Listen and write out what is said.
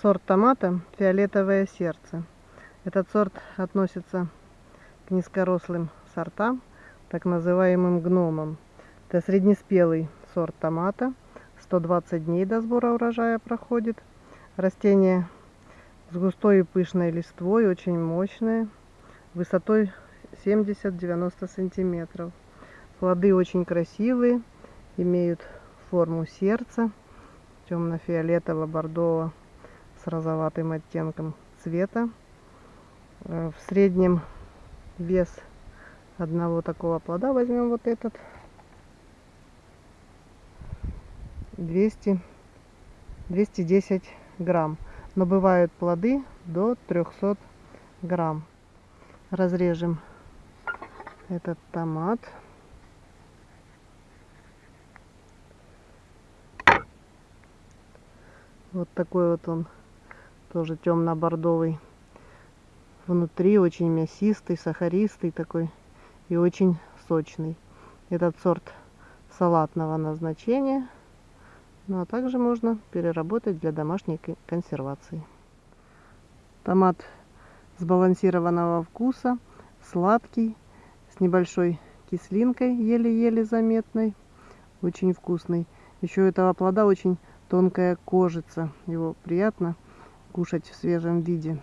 Сорт томата фиолетовое сердце. Этот сорт относится к низкорослым сортам, так называемым гномам. Это среднеспелый сорт томата. 120 дней до сбора урожая проходит. Растение с густой и пышной листвой, очень мощное, высотой 70-90 сантиметров. Плоды очень красивые, имеют форму сердца, темно-фиолетово-бордово с розоватым оттенком цвета. Э, в среднем вес одного такого плода, возьмем вот этот, 200, 210 грамм. Но бывают плоды до 300 грамм. Разрежем этот томат. Вот такой вот он тоже темно-бордовый. Внутри очень мясистый, сахаристый такой и очень сочный. Этот сорт салатного назначения. Ну а также можно переработать для домашней консервации. Томат сбалансированного вкуса, сладкий, с небольшой кислинкой, еле-еле заметной. Очень вкусный. Еще у этого плода очень тонкая кожица. Его приятно кушать в свежем виде.